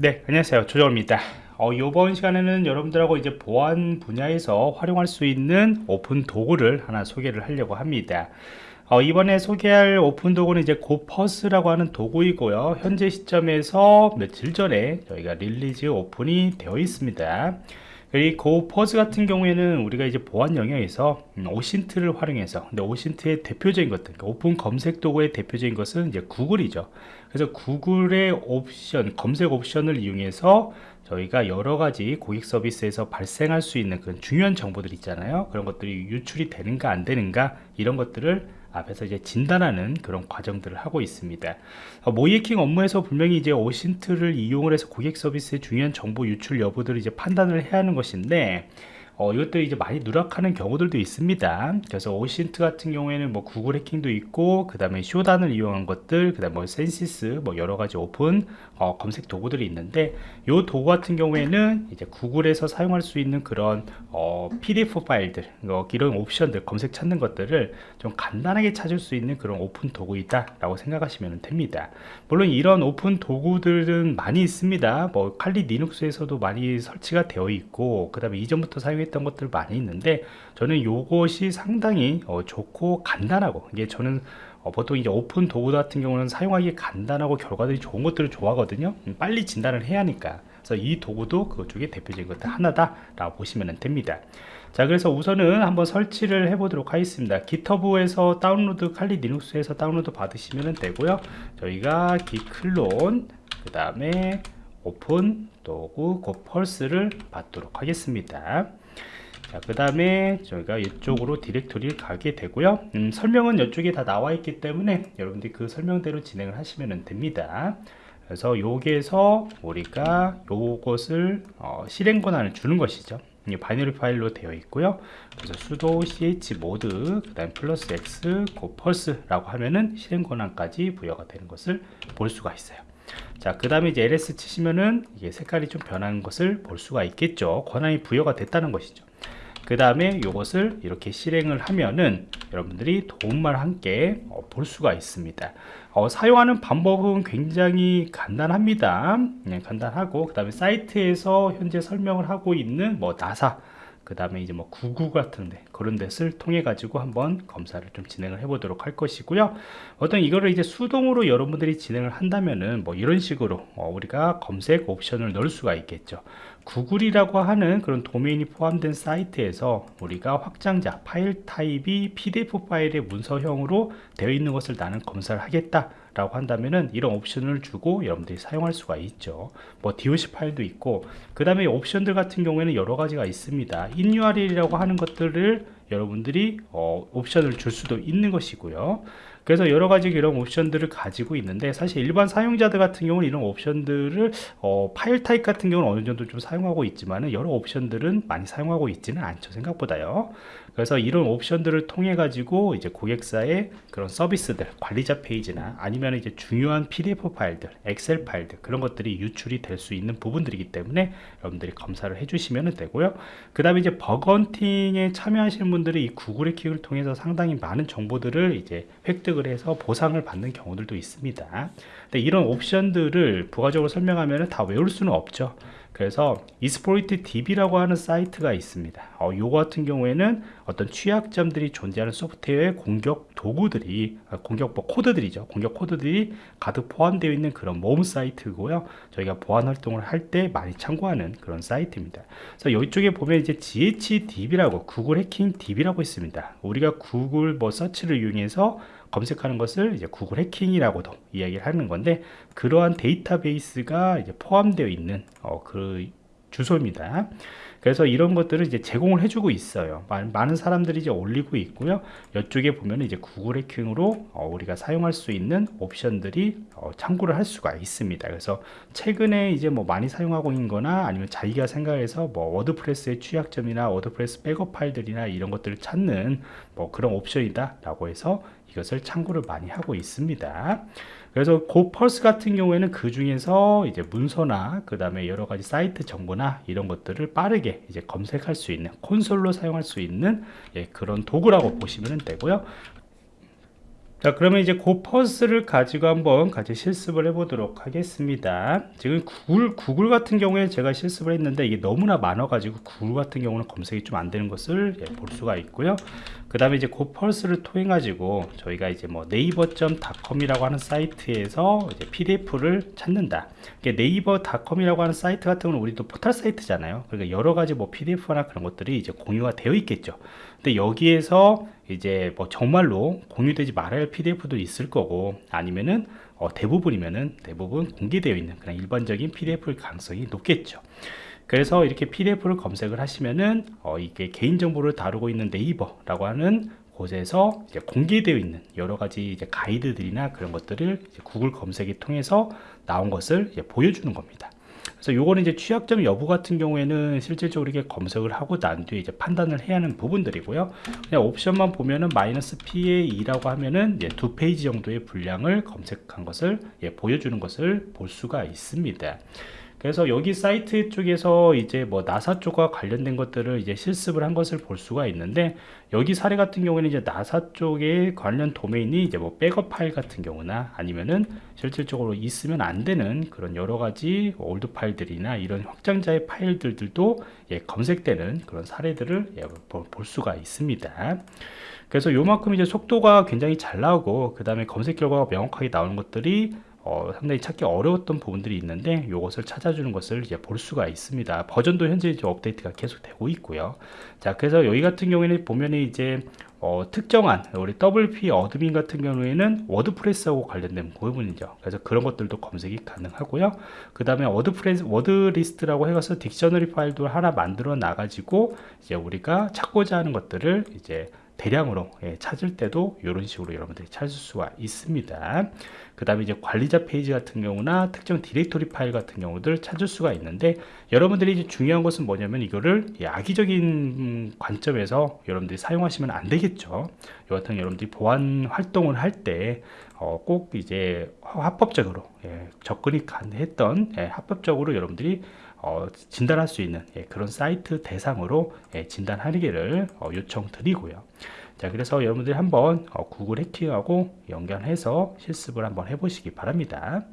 네 안녕하세요. 조정원입니다. 어, 이번 시간에는 여러분들하고 이제 보안 분야에서 활용할 수 있는 오픈 도구를 하나 소개를 하려고 합니다. 어, 이번에 소개할 오픈 도구는 이제 고퍼스라고 하는 도구이고요. 현재 시점에서 며칠 전에 저희가 release 오픈이 되어 있습니다 그리고 고퍼스 같은 경우에는 우리가 이제 보안 영역에서 음, OSINT를 활용해서 근데 오신트의 대표적인 것들 그러니까 오픈 검색 도구의 대표적인 것은 이제 구글이죠. 그래서 구글의 옵션 검색 옵션을 이용해서 저희가 여러 가지 고객 서비스에서 발생할 수 있는 그런 중요한 정보들 있잖아요. 그런 것들이 유출이 되는가 안 되는가 이런 것들을 앞에서 이제 진단하는 그런 과정들을 하고 있습니다. 어, 모의해킹 업무에서 분명히 이제 OSINT를 이용을 해서 고객 서비스의 중요한 정보 유출 여부들을 이제 판단을 해야 하는 것인데 어, 이것도 이제 많이 누락하는 경우들도 있습니다. 그래서 OSINT 같은 경우에는 뭐 구글 해킹도 있고 그 다음에 Shodan을 이용한 것들 그 다음에 뭐 Censys 뭐 여러가지 오픈 어, 검색 도구들이 있는데 이 도구 같은 경우에는 이제 구글에서 사용할 수 있는 그런 어, pdf 파일들 어, 이런 옵션들 검색 찾는 것들을 좀 간단하게 찾을 수 있는 그런 오픈 도구이다 라고 생각하시면 됩니다. 물론 이런 오픈 도구들은 많이 있습니다. 뭐 칼리 리눅스에서도 많이 설치가 되어 있고 그 다음에 이전부터 사용했 했던 것들 많이 있는데 저는 이것이 상당히 어, 좋고 간단하고 이게 저는 어, 보통 이제 오픈 도구 같은 경우는 사용하기 간단하고 결과들이 좋은 것들을 좋아하거든요. 음, 빨리 진단을 해야 하니까. 그래서 이 도구도 그 중에 대표적인 것들 하나다 라고 보시면 됩니다. 자 그래서 우선은 한번 설치를 해 보도록 하겠습니다. GitHub에서 다운로드 칼리 리눅스에서 다운로드 받으시면 되고요. 저희가 git clone 그 다음에 오픈 도구 고퍼스를 받도록 하겠습니다 그 다음에 저희가 이쪽으로 디렉토리를 가게 되고요. 음, 설명은 이쪽에 다 나와 있기 때문에 여러분들이 그 설명대로 진행을 하시면 됩니다. 그래서 여기에서 우리가 요것을 어, 실행 권한을 주는 것이죠. 바이너리 파일로 되어 있고요. 그래서 sudo chmod 그 다음 플러스 x 고퍼스라고 하면은 실행 권한까지 부여가 되는 것을 볼 수가 있어요 자 그 다음에 이제 ls 치시면은 이게 색깔이 좀 변하는 것을 볼 수가 있겠죠. 권한이 부여가 됐다는 것이죠. 그 다음에 이것을 이렇게 실행을 하면은 여러분들이 도움만 함께 어, 볼 수가 있습니다. 어, 사용하는 방법은 굉장히 간단합니다. 네, 간단하고 그 다음에 사이트에서 현재 설명을 하고 있는 뭐 나사 그 다음에 이제 뭐 구구 같은데 그런 데를 통해 가지고 한번 검사를 좀 진행을 해 보도록 할 것이고요. 어떤 이거를 이제 수동으로 여러분들이 진행을 한다면은 뭐 이런 식으로 어 우리가 검색 옵션을 넣을 수가 있겠죠. 구글이라고 하는 그런 도메인이 포함된 사이트에서 우리가 확장자 파일 타입이 pdf 파일의 문서형으로 되어 있는 것을 나는 검사를 하겠다 라고 한다면은 이런 옵션을 주고 여러분들이 사용할 수가 있죠. 뭐 doc 파일도 있고 그 다음에 옵션들 같은 경우에는 여러 가지가 있습니다. inurl이라고 하는 것들을 여러분들이 어, 옵션을 줄 수도 있는 것이고요 그래서 여러 가지 이런 옵션들을 가지고 있는데 사실 일반 사용자들 같은 경우는 이런 옵션들을 어, 파일 타입 같은 경우는 어느 정도 좀 사용하고 있지만 여러 옵션들은 많이 사용하고 있지는 않죠 생각보다요. 그래서 이런 옵션들을 통해 가지고 이제 고객사의 그런 서비스들 관리자 페이지나 아니면 이제 중요한 pdf 파일들 엑셀 파일들 그런 것들이 유출이 될 수 있는 부분들이기 때문에 여러분들이 검사를 해주시면 되고요. 그 다음에 이제 버그 헌팅에 참여하시는 분들이 이 구글 해킹을 통해서 상당히 많은 정보들을 이제 획득 획득을 해서 보상을 받는 경우들도 있습니다. 근데 이런 옵션들을 부가적으로 설명하면 다 외울 수는 없죠 그래서 이스포이트 DB라고 하는 사이트가 있습니다. 어, 요거 같은 경우에는 어떤 취약점들이 존재하는 소프트웨어의 공격 도구들이 아, 공격 뭐 코드들이죠. 공격 코드들이 가득 포함되어 있는 그런 모음 사이트고요. 저희가 보안 활동을 할 때 많이 참고하는 그런 사이트입니다. 그래서 이쪽에 보면 이제 GHDB라고 구글 해킹 DB라고 있습니다. 우리가 구글 뭐 서치를 이용해서 검색하는 것을 이제 구글 해킹이라고도 이야기를 하는 건데 그러한 데이터베이스가 이제 포함되어 있는 어, 그 주소입니다. 그래서 이런 것들을 이제 제공을 해주고 있어요. 많은 사람들이 이제 올리고 있고요. 이쪽에 보면 이제 구글 해킹으로 어, 우리가 사용할 수 있는 옵션들이 어, 참고를 할 수가 있습니다. 그래서 최근에 이제 뭐 많이 사용하고 있는 거나 아니면 자기가 생각해서 뭐 워드프레스의 취약점이나 워드프레스 백업 파일들이나 이런 것들을 찾는 뭐 그런 옵션이다 라고 해서 이것을 참고를 많이 하고 있습니다. 그래서 고펄스 같은 경우에는 그 중에서 이제 문서나 그 다음에 여러 가지 사이트 정보나 이런 것들을 빠르게 이제 검색할 수 있는 콘솔로 사용할 수 있는 예, 그런 도구라고 보시면 되고요. 자 그러면 이제 고퍼스를 가지고 한번 같이 실습을 해 보도록 하겠습니다. 지금 구글, 구글 같은 경우에 제가 실습을 했는데 이게 너무나 많아 가지고 구글 같은 경우는 검색이 좀 안 되는 것을 예, 볼 수가 있고요. 그 다음에 이제 고펄스를 통해 가지고 저희가 이제 뭐 네이버.com이라고 하는 사이트에서 이제 PDF를 찾는다. 네이버.com이라고 하는 사이트 같은 경우는 우리도 포털 사이트잖아요. 그러니까 여러 가지 뭐 PDF나 그런 것들이 이제 공유가 되어 있겠죠 근데 여기에서 이제 뭐 정말로 공유되지 말아야 할 PDF도 있을 거고 아니면은 어 대부분이면은 대부분 공개되어 있는 그냥 일반적인 PDF일 가능성이 높겠죠. 그래서 이렇게 PDF를 검색을 하시면은 어 이게 개인정보를 다루고 있는 네이버라고 하는 곳에서 이제 공개되어 있는 여러 가지 이제 가이드들이나 그런 것들을 구글 검색을 통해서 나온 것을 보여주는 겁니다. 그래서 요거는 이제 취약점 여부 같은 경우에는 실질적으로 이렇게 검색을 하고 난 뒤에 이제 판단을 해야 하는 부분들이고요. 그냥 옵션만 보면은 마이너스 PA2라고 하면은 두 페이지 정도의 분량을 검색한 것을 예, 보여주는 것을 볼 수가 있습니다. 그래서 여기 사이트 쪽에서 이제 뭐 나사 쪽과 관련된 것들을 이제 실습을 한 것을 볼 수가 있는데 여기 사례 같은 경우에는 이제 나사 쪽에 관련 도메인이 이제 뭐 백업 파일 같은 경우나 아니면은 실질적으로 있으면 안 되는 그런 여러 가지 old 파일들이나 이런 확장자의 파일들도 예, 검색되는 그런 사례들을 예, 볼 수가 있습니다. 그래서 요만큼 이제 속도가 굉장히 잘 나오고 그 다음에 검색 결과가 명확하게 나오는 것들이 어, 상당히 찾기 어려웠던 부분들이 있는데 이것을 찾아주는 것을 이제 볼 수가 있습니다. 버전도 현재 이제 업데이트가 계속 되고 있고요. 자, 그래서 여기 같은 경우에는 보면 이제 어, 특정한 우리 WP admin 같은 경우에는 워드프레스하고 관련된 부분이죠. 그래서 그런 것들도 검색이 가능하고요. 그 다음에 워드프레스 wordlist라고 해서 dictionary 파일도 하나 만들어 놔가지고 이제 우리가 찾고자 하는 것들을 이제 대량으로 예, 찾을 때도 이런 식으로 여러분들이 찾을 수가 있습니다. 그 다음에 이제 관리자 페이지 같은 경우나 특정 디렉토리 파일 같은 경우들 찾을 수가 있는데 여러분들이 이제 중요한 것은 뭐냐면 이거를 악의적인 관점에서 여러분들이 사용하시면 안 되겠죠. 여하튼 여러분들이 보안 활동을 할때 어, 꼭 이제 합법적으로 예, 접근이 가능했던 예, 합법적으로 여러분들이 어, 진단할 수 있는 예, 그런 사이트 대상으로 예, 진단하기를 어, 요청드리고요. 자 그래서 여러분들이 한번 어, 구글 해킹하고 연결해서 실습을 한번 해보시기 바랍니다.